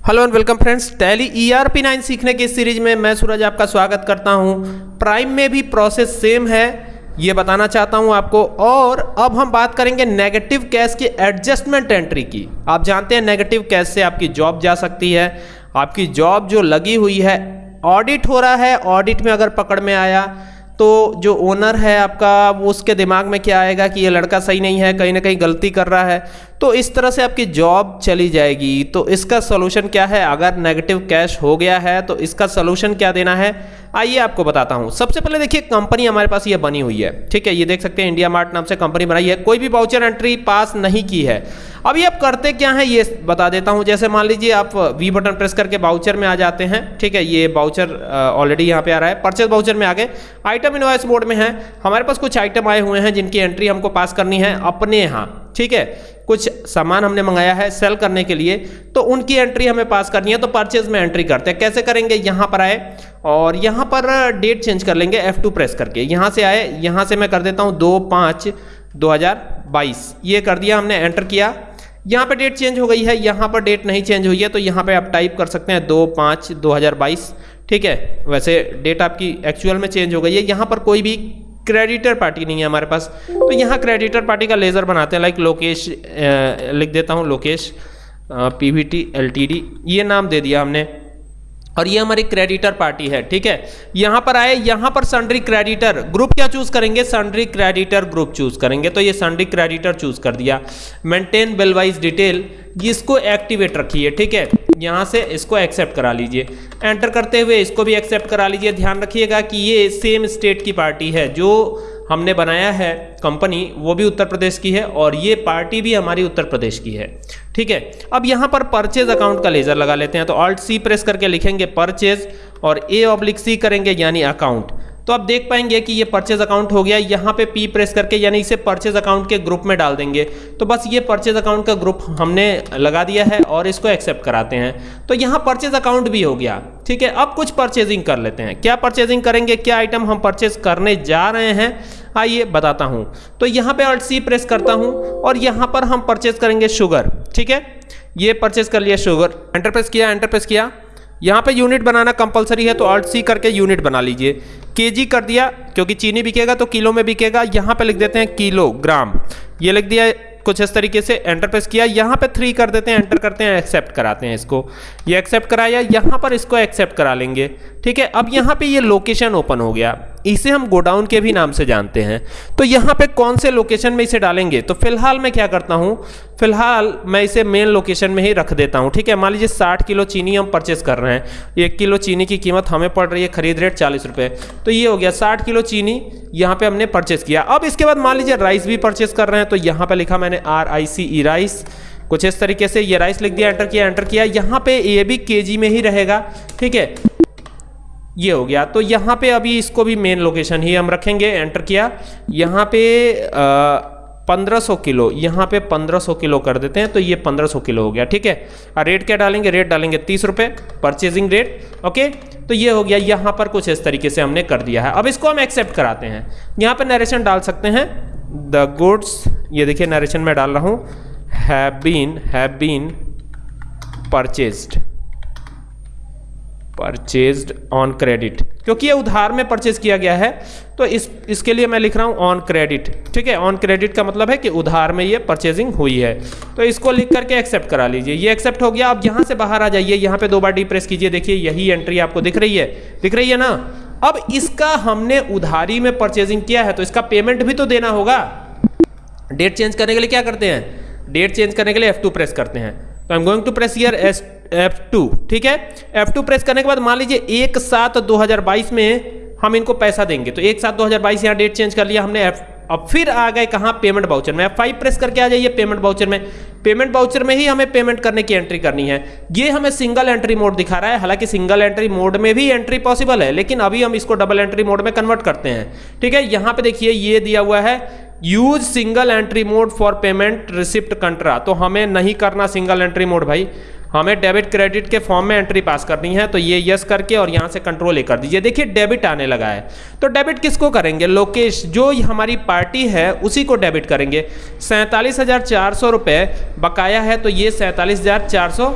Hello and welcome friends Tally E R P nine सीखने की series में मैं सूरज आपका स्वागत करता हूँ। प्राइम में भी प्रोसेस सेम है। ये बताना चाहता हूँ आपको। और अब हम बात करेंगे नेगेटिव कैश की एडजस्टमेंट एंट्री की। आप जानते हैं नेगेटिव कैश से आपकी जॉब जा सकती है। आपकी जॉब जो लगी हुई है ऑडिट हो रहा है। ऑडिट में अगर पकड़ में आया तो जो ओनर है आपका, वो उसके दिमाग में क्या आएगा कि ये लड़का सही नहीं है, कहीं ना कहीं गलती कर रहा है। तो इस तरह से आपकी जॉब चली जाएगी। तो इसका सोल्यूशन क्या है? अगर नेगेटिव कैश हो गया है तो इसका सोल्यूशन क्या देना है? आइए आपको बताता हूँ। सबसे पहले देखिए कंपनी हमारे पास ये बनी हुई है। ठीक है, ये देख सकते हैं इंडिया मार्ट नाम से कंपनी बनाई है। कोई भी बाउचर एंट्री पास नहीं की है। अभी आप करते क्या है, ये बता देता हूँ। जैसे मान लीजिए आप वी बटन प्रेस करके बाउचर में आ जाते हैं। ठीक है, ये बाउचर ऑलरेडी यहाँ पे आ रहा है। परचेज बाउचर में आ गए आइटम इनवाइस बोर्ड में है। हमारे पास कुछ आइटम आए हुए हैं जिनकी एंट्री हमको पास करनी है अपने यहाँ। ठीक है? कुछ सामान हमने मंगाया है सेल करने के लिए तो उनकी एंट्री हमें पास करनी है तो परचेज में एंट्री करते हैं। कैसे करेंगे? यहाँ पर आए और यहाँ पर डेट चेंज कर लेंगे F2 प्रेस करके। यहाँ से आए, यहाँ से मैं कर देता हूँ दो पाँच दो ये कर दिया हमने एंटर किया। यहाँ पे डेट चेंज हो गई है, यहाँ पर डेट नहीं चेंज हुई है तो यहाँ पे आप टाइप कर सकते हैं दो पाँच दो ठीक है? वैसे डेट आपकी एक्चुअल में चेंज हो गई है। यहाँ पर कोई भी क्रेडिटर पार्टी नहीं है हमारे पास। तो यहाँ क्रेडिटर पार्टी का लेज़र बनाते हैं लाइक लोकेश लिख देता हूँ Lokesh P V T L T D ये नाम दे दिया हमने। और ये हमारी क्रेडिटर पार्टी है, ठीक है? यहाँ पर आए, यहाँ पर सन्ड्री क्रेडिटर ग्रुप क्या चूज़ करेंगे? सन्ड्री क्रेडिटर ग्रुप चूज़ करेंगे। तो ये सन्ड्री क्रेडिटर चूज़ कर दिया। मेंटेन बिल वाइज डिटेल इसको एक्टिवेट रखिए, ठीक है? यहाँ से इसको एक्सेप्ट करा लीजिए। एंटर करते हुए इसको भी एक्सेप्ट करा लीजिए। ध्यान रखिएगा कि ये सेम स्टेट की पार्टी है। जो हमने बनाया है कंपनी वो भी उत्तर प्रदेश की है और ये पार्टी भी हमारी उत्तर प्रदेश की है। ठीक है? अब यहाँ पर परचेज अकाउंट का लेजर लगा लेते हैं। तो ऑल्ट सी प्रेस करके लिखेंगे परचेज और ए ऑब्लिक सी करेंगे, यानी अकाउंट तो आप देख पाएँगे कि ये परचेज अकाउंट हो गया। यहाँ पे पी प्रेस करके, यानी इसे परचेज अकाउंट के ग्रुप में डाल देंगे। तो बस ये परचेज अकाउंट का ग्रुप हमने लगा दिया है और इसको एक्सेप्ट कराते हैं। तो यहाँ परचेज अकाउंट भी हो गया, ठीक है? अब कुछ परचेजिंग कर लेते हैं। क्या परचेजिंग करेंगे? क्या आइटम हम परचेज करने जा रहे हैं? आइए बताता हूँ। तो यहाँ पे अल्ट सी प्रेस करता हूँ और यहाँ पर हम परचेज करेंगे शुगर ठीक है? ये परचेज कर लिया शुगर एंटरप्रेस किया एंटरप्रेस किया। यहाँ पे यूनिट बनाना कंपलसरी है तो अल्ट सी करके यूनिट बना लीजिए। केजी कर दिया, क्योंकि चीनी बिकेगा तो किलो में बिकेगा। यहाँ पे लिख देते हैं किलो ग्राम ये लिख दिया, कुछ इस तरीके से एंटर प्रेस किया। यहाँ पे थ्री कर देते हैं, एंटर करते हैं एक्सेप्ट कराते हैं इसको। ये एक्सेप्ट कराया, यहाँ पर इसको एक्सेप्ट करा लेंगे। ठीक है, अब यहाँ पे ये लोकेशन ओपन हो गया। इसे हम गोडाउन के भी नाम से जानते हैं। तो यहाँ पे कौन से लोकेशन में इसे डालेंगे? तो फ़िलहाल मैं क्या करता हूँ? फ़िलहाल मैं इसे मेन लोकेशन में ही रख देता हूँ, ठीक है? मान लीजिए साठ किलो चीनी हम परचेस कर रहे हैं। एक किलो चीनी की कीमत हमें पड़ रही है खरीद रेट चालीस रुपये तो ये हो गया, साठ किलो चीनी यहाँ पे हमने परचेस किया। अब इसके बाद मान लीजिए राइस भी परचेस कर रहे हैं तो यहाँ पर लिखा मैंने are I C E rice कुछ इस तरीके से ये राइस लिख दिया एंटर किया एंटर किया। यहाँ पे ये भी केजी में ही रहेगा, ठीक है? ये हो गया। तो यहाँ पे अभी इसको भी मेन लोकेशन ही हम रखेंगे एंटर किया। यहाँ पे पंद्रह सौ किलो, यहाँ पे पंद्रह सौ किलो कर देते हैं तो ये पंद्रह सौ किलो हो गया, ठीक है? और रेट क्या डालेंगे? रेट डालेंगे तीस रुपये परचेजिंग रेट ओके तो ये हो गया, यहाँ पर कुछ इस तरीके से हमने कर दिया है। अब इसको हम एक्सेप्ट कराते हैं। यहाँ पर नरेशन डाल सकते हैं। द गुड्स ये देखिए नरेशन में डाल रहा हूँ। Have been have been purchased purchased on credit क्योंकि ये उधार में परचेज किया गया है तो इस, इसके लिए मैं लिख रहा हूँ ऑन क्रेडिट ठीक है? ऑन क्रेडिट का मतलब है कि उधार में ये परचेजिंग हुई है। तो इसको लिख करके एक्सेप्ट करा लीजिए। ये एक्सेप्ट हो गया। अब यहाँ से बाहर आ जाइए। यहाँ पे दो बार डी प्रेस कीजिए। देखिए, यही एंट्री आपको दिख रही है। दिख रही है ना? अब इसका हमने उधारी में परचेजिंग किया है तो इसका पेमेंट भी तो देना होगा। डेट चेंज करने के लिए क्या करते हैं? डेट चेंज करने के लिए F2 प्रेस करते हैं। तो I am going to press year S F two ठीक है? एफ़ टू प्रेस करने के बाद मान लीजिए एक सात दो हज़ार बाईस में हम इनको पैसा देंगे। तो एक सात दो हज़ार बाईस यहाँ डेट चेंज कर लिया हमने एफ़ अब फिर आ गए कहाँ? पेमेंट बाउचर में। फाइव प्रेस करके आ जाइए पेमेंट बाउचर में। पेमेंट बाउचर में ही हमें पेमेंट करने की एंट्री करनी है। ये हमें सिंगल एंट्री मोड दिखा रहा है। हालाँकि सिंगल एंट्री मोड में भी एंट्री पॉसिबल है, लेकिन अभी हम इसको डबल एंट्री मोड में कन्वर्ट करते हैं। ठीक है? यहाँ पे देखिए ये दिया हुआ है। Use single entry mode for payment receipt contra तो हमें नहीं करना सिंगल एंट्री मोड भाई। हमें डेबिट क्रेडिट के फॉर्म में एंट्री पास करनी है तो ये यस करके और यहाँ से कंट्रोल ए कर दीजिए। देखिए डेबिट आने लगा है। तो डेबिट किसको करेंगे? लोकेश, जो हमारी पार्टी है, उसी को डेबिट करेंगे। सैंतालीस हज़ार चार सौ रुपये बकाया है तो ये सैंतालीस हज़ार चार सौ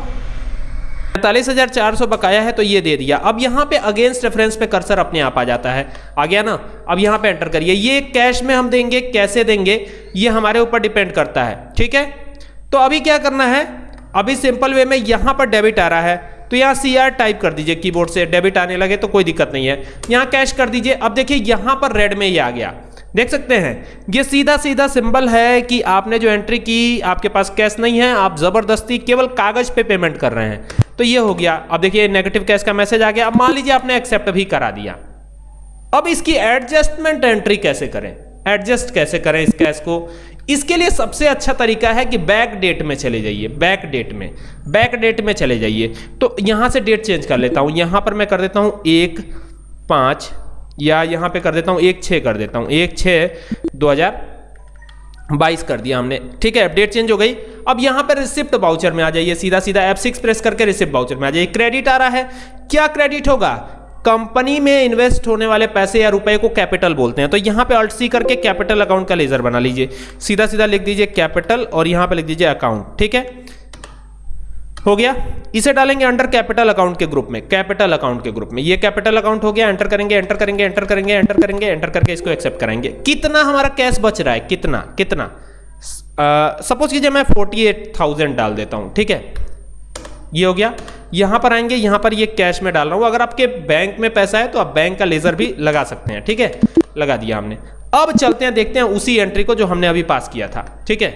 पैंतालीस हज़ार चार सौ बकाया है तो ये दे दिया। अब यहाँ पे अगेंस्ट रेफरेंस पे कर्सर अपने आप आ जाता है। आ गया ना? अब यहाँ पे एंटर करिए। ये कैश में हम देंगे, कैसे देंगे? ये हमारे ऊपर डिपेंड करता है। ठीक है? तो अभी क्या करना है? अभी सिंपल वे में यहाँ पर डेबिट आ रहा है। तो यहाँ सी आर टाइप कर दीजिए कीबोर्ड से। डेबिट आने लगे तो कोई दिक्कत नहीं है। यहाँ कैश कर दीजिए। अब देखिए, यहाँ पर रेड में ये आ गया। देख सकते हैं। ये सीधा सीधा सिंबल है कि आपने जो एंट्री की, आपके पास कैश नहीं है, आप ज़बरदस्ती केवल कागज़ पे पेमेंट कर रहे हैं। तो ये हो गया। अब देखिए नेगेटिव कैश का मैसेज आ गया। अब मान लीजिए आपने एक्सेप्ट भी करा दिया। अब इसकी एडजस्टमेंट एंट्री कैसे करें? एडजस्ट कैसे करें इस कैश को? इसके लिए सबसे अच्छा तरीका है कि बैक डेट में चले जाइए। बैक डेट में। बैक डेट में चले जाइए। तो यहाँ से डेट चेंज कर लेता हूँ। यहाँ पर मैं कर देता हूँ एक, पाँच या यहाँ पे कर देता हूँ, एक छः कर देता हूँ। एक छः, दो हज़ार बाईस कर दिया हमने। ठीक है, अपडेट चेंज हो गई। अब यहाँ पर रिसिप्ट बाउचर में आ जाइए। सीधा सीधा F6 प्रेस करके रिसिप्ट बाउचर में आ जाइए। क्रेडिट आ रहा है। क्या क्रेडिट होगा? कंपनी में इन्वेस्ट होने वाले पैसे या रुपए को कैपिटल बोलते हैं। तो यहाँ पे अल्ट सी करके कैपिटल अकाउंट का लेजर बना लीजिए। सीधा सीधा लिख दीजिए कैपिटल और यहाँ पे लिख दीजिए अकाउंट। ठीक है? हो गया। इसे डालेंगे अंडर कैपिटल अकाउंट के ग्रुप में। कैपिटल अकाउंट के ग्रुप में। ये कैपिटल अकाउंट हो गया एंटर करेंगे एंटर करेंगे एंटर करेंगे एंटर करेंगे एंटर करके इसको एक्सेप्ट करेंगे। कितना हमारा कैश बच रहा है? कितना? कितना? सपोज़ कीजिए मैं फोर्टी डाल देता हूँ, ठीक है? ये हो गया। यहाँ पर आएँगे, यहाँ पर ये कैश में डाल रहा हूँ। अगर आपके बैंक में पैसा है तो आप बैंक का लेजर भी लगा सकते हैं, ठीक है? लगा दिया हमने। अब चलते हैं, देखते हैं उसी एंट्री को जो हमने अभी पास किया था, ठीक है?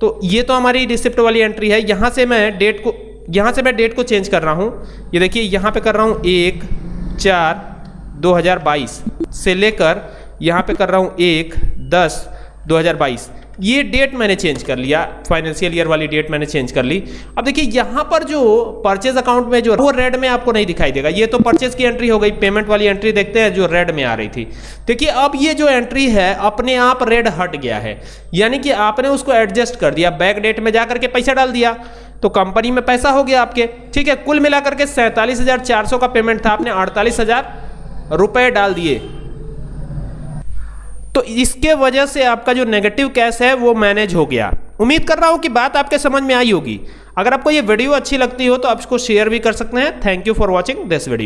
तो ये तो हमारी रिसिप्ट वाली एंट्री है। यहाँ से मैं डेट को यहाँ से मैं डेट को चेंज कर रहा हूँ। ये देखिए, यहाँ पे कर रहा हूँ एक, चार 2022 से लेकर यहाँ पे कर रहा हूँ एक, दस 2022 ये डेट मैंने चेंज कर लिया फाइनेंशियल ईयर वाली डेट मैंने चेंज कर ली। अब देखिए, यहाँ पर जो परचेज अकाउंट में जो, वो रेड में आपको नहीं दिखाई देगा। ये तो परचेज की एंट्री हो गई पेमेंट वाली एंट्री देखते हैं जो रेड में आ रही थी। देखिए, अब ये जो एंट्री है, अपने आप रेड हट गया है। यानी कि आपने उसको एडजस्ट कर दिया बैक डेट में जाकर के पैसा डाल दिया। तो कंपनी में पैसा हो गया आपके, ठीक है? कुल मिलाकर के सैंतालीस का पेमेंट था आपने, अड़तालीस हज़ार रुपए डाल दिए। तो इसके वजह से आपका जो नेगेटिव कैश है, वो मैनेज हो गया। उम्मीद कर रहा हूँ कि बात आपके समझ में आई होगी। अगर आपको ये वीडियो अच्छी लगती हो तो आप इसको शेयर भी कर सकते हैं। Thank you for watching this video